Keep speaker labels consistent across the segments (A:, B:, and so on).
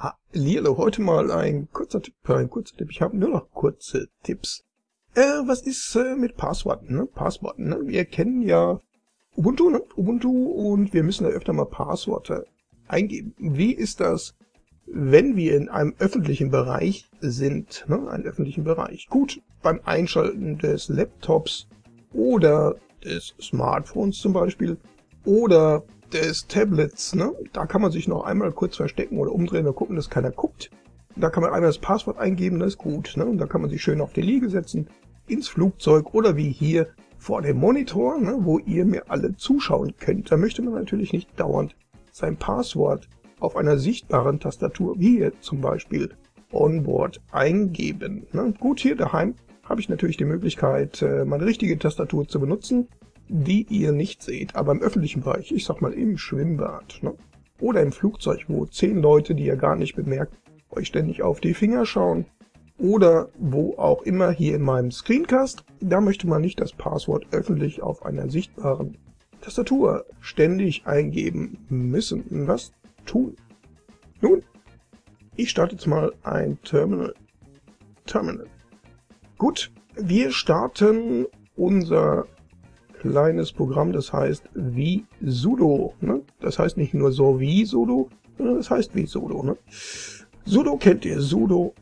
A: Hallihallo, heute mal ein kurzer Tipp, ein kurzer Tipp. Ich habe nur noch kurze Tipps. Äh, was ist äh, mit Passworten, ne? Passworten, ne? Wir kennen ja Ubuntu, ne? Ubuntu und wir müssen da öfter mal Passworte eingeben. Wie ist das, wenn wir in einem öffentlichen Bereich sind, ne? Einen öffentlichen Bereich. Gut, beim Einschalten des Laptops oder des Smartphones zum Beispiel oder des Tablets, ne? Da kann man sich noch einmal kurz verstecken oder umdrehen und gucken, dass keiner guckt. Da kann man einmal das Passwort eingeben, das ist gut, ne? Und da kann man sich schön auf die Liege setzen, ins Flugzeug oder wie hier vor dem Monitor, ne? wo ihr mir alle zuschauen könnt. Da möchte man natürlich nicht dauernd sein Passwort auf einer sichtbaren Tastatur, wie hier zum Beispiel Onboard, eingeben. Ne? Gut, hier daheim habe ich natürlich die Möglichkeit, äh, meine richtige Tastatur zu benutzen die ihr nicht seht, aber im öffentlichen Bereich, ich sag mal im Schwimmbad, ne? oder im Flugzeug, wo zehn Leute, die ihr gar nicht bemerkt, euch ständig auf die Finger schauen, oder wo auch immer hier in meinem Screencast, da möchte man nicht das Passwort öffentlich auf einer sichtbaren Tastatur ständig eingeben müssen. Was tun? Nun, ich starte jetzt mal ein Terminal. Terminal. Gut, wir starten unser kleines Programm, das heißt wie sudo. Ne? Das heißt nicht nur so wie sudo, sondern das heißt wie sudo. Ne? Sudo kennt ihr, sudo.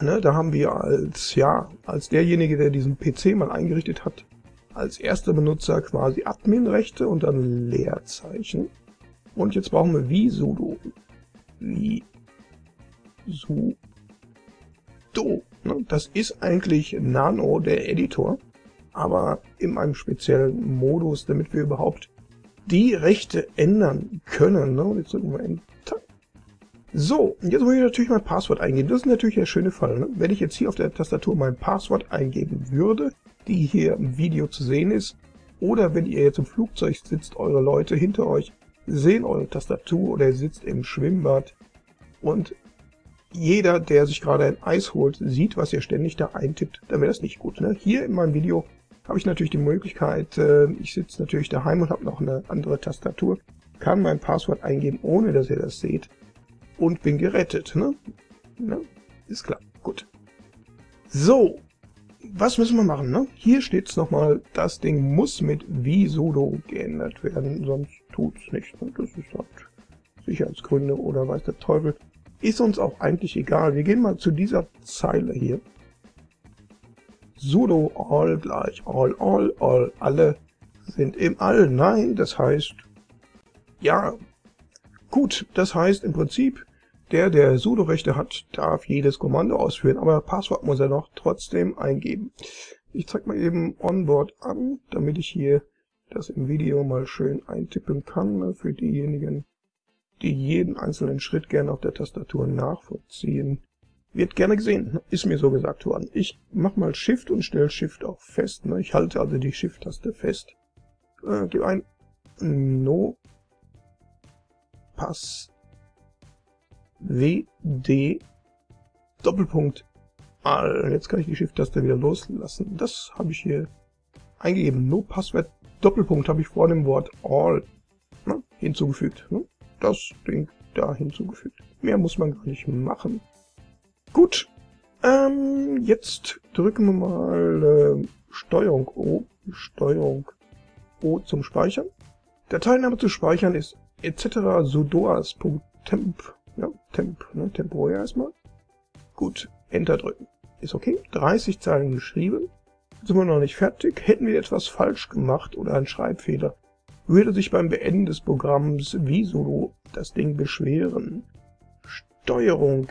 A: Ne? Da haben wir als, ja, als derjenige, der diesen PC mal eingerichtet hat, als erster Benutzer quasi Adminrechte und dann Leerzeichen. Und jetzt brauchen wir wie sudo. Wie sudo. Ne? Das ist eigentlich Nano, der Editor aber in einem speziellen Modus, damit wir überhaupt die Rechte ändern können. Ne? Jetzt drücken. So, jetzt muss ich natürlich mein Passwort eingeben. Das ist natürlich der schöne Fall. Ne? Wenn ich jetzt hier auf der Tastatur mein Passwort eingeben würde, die hier im Video zu sehen ist, oder wenn ihr jetzt im Flugzeug sitzt, eure Leute hinter euch sehen eure Tastatur oder ihr sitzt im Schwimmbad und jeder, der sich gerade ein Eis holt, sieht, was ihr ständig da eintippt, dann wäre das nicht gut. Ne? Hier in meinem Video habe ich natürlich die Möglichkeit, äh, ich sitze natürlich daheim und habe noch eine andere Tastatur, kann mein Passwort eingeben, ohne dass ihr das seht und bin gerettet. Ne? ne? Ist klar, gut. So, was müssen wir machen? Ne? Hier steht es nochmal, das Ding muss mit vsudo geändert werden, sonst tut es nicht. Ne? Das ist halt Sicherheitsgründe oder weiß der Teufel. Ist uns auch eigentlich egal. Wir gehen mal zu dieser Zeile hier sudo all gleich all, all, all, alle sind im All. Nein, das heißt, ja, gut, das heißt im Prinzip, der, der sudo-Rechte hat, darf jedes Kommando ausführen, aber Passwort muss er noch trotzdem eingeben. Ich zeige mal eben Onboard an, damit ich hier das im Video mal schön eintippen kann, ne, für diejenigen, die jeden einzelnen Schritt gerne auf der Tastatur nachvollziehen wird gerne gesehen, ist mir so gesagt worden. Ich mach mal Shift und stelle Shift auch fest. Ne? Ich halte also die Shift-Taste fest. Äh, gebe ein No Pass WD Doppelpunkt All. Jetzt kann ich die Shift-Taste wieder loslassen. Das habe ich hier eingegeben. No Passwort Doppelpunkt habe ich vor dem Wort All ne, hinzugefügt. Ne? Das Ding da hinzugefügt. Mehr muss man gar nicht machen. Gut, ähm, jetzt drücken wir mal äh, Steuerung O, Steuerung O zum Speichern. Dateiname zu speichern ist etc. sudoas.temp, ja, temp, ne, temporär erstmal. Gut, Enter drücken. Ist okay, 30 Zeilen geschrieben. Sind wir noch nicht fertig. Hätten wir etwas falsch gemacht oder einen Schreibfehler, würde sich beim Beenden des Programms wie sudo das Ding beschweren. Steuerung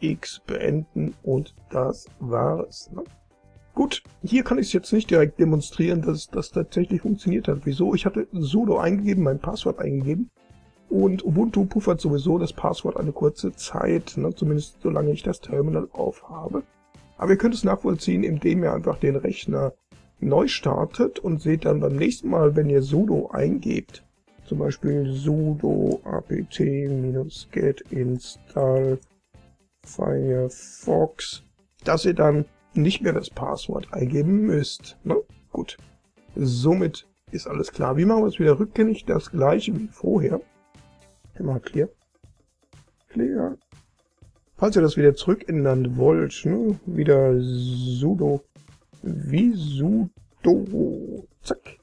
A: X beenden und das war's. Ne? Gut, hier kann ich es jetzt nicht direkt demonstrieren, dass das tatsächlich funktioniert hat. Wieso? Ich hatte sudo eingegeben, mein Passwort eingegeben und Ubuntu puffert sowieso das Passwort eine kurze Zeit, ne? zumindest solange ich das Terminal aufhabe. Aber ihr könnt es nachvollziehen, indem ihr einfach den Rechner neu startet und seht dann beim nächsten Mal, wenn ihr sudo eingebt, zum Beispiel sudo apt-get install Firefox, dass ihr dann nicht mehr das Passwort eingeben müsst. Ne? Gut, somit ist alles klar. Wie machen wir es wieder rückgängig? Das gleiche wie vorher. Immer clear. Diskpfleger. Falls ihr das wieder zurückändern wollt, ne, wieder sudo, wie sudo, zack,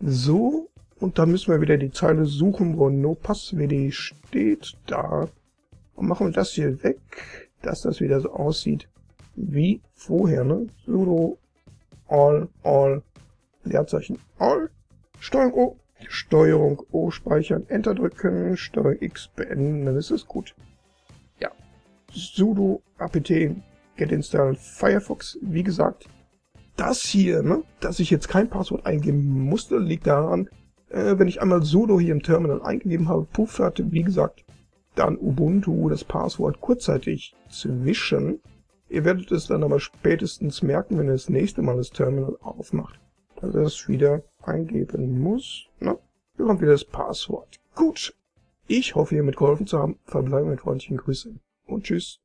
A: so, und dann müssen wir wieder die Zeile suchen, wo no passwd steht, da, und machen wir das hier weg, dass das wieder so aussieht wie vorher, ne, sudo all, all, Leerzeichen all, Steuerung O, Steuerung O speichern, Enter drücken, Steuerung X beenden, dann ist es gut. Ja, sudo apt get install Firefox, wie gesagt, das hier, ne, dass ich jetzt kein Passwort eingeben musste, liegt daran, äh, wenn ich einmal sudo hier im Terminal eingegeben habe, puff hatte, wie gesagt, dann Ubuntu das Passwort kurzzeitig zwischen. Ihr werdet es dann aber spätestens merken, wenn ihr das nächste Mal das Terminal aufmacht, dass er es wieder eingeben muss. Na, hier kommt wieder das Passwort. Gut, ich hoffe, ihr mitgeholfen zu haben. Verbleibe mit freundlichen Grüßen und tschüss.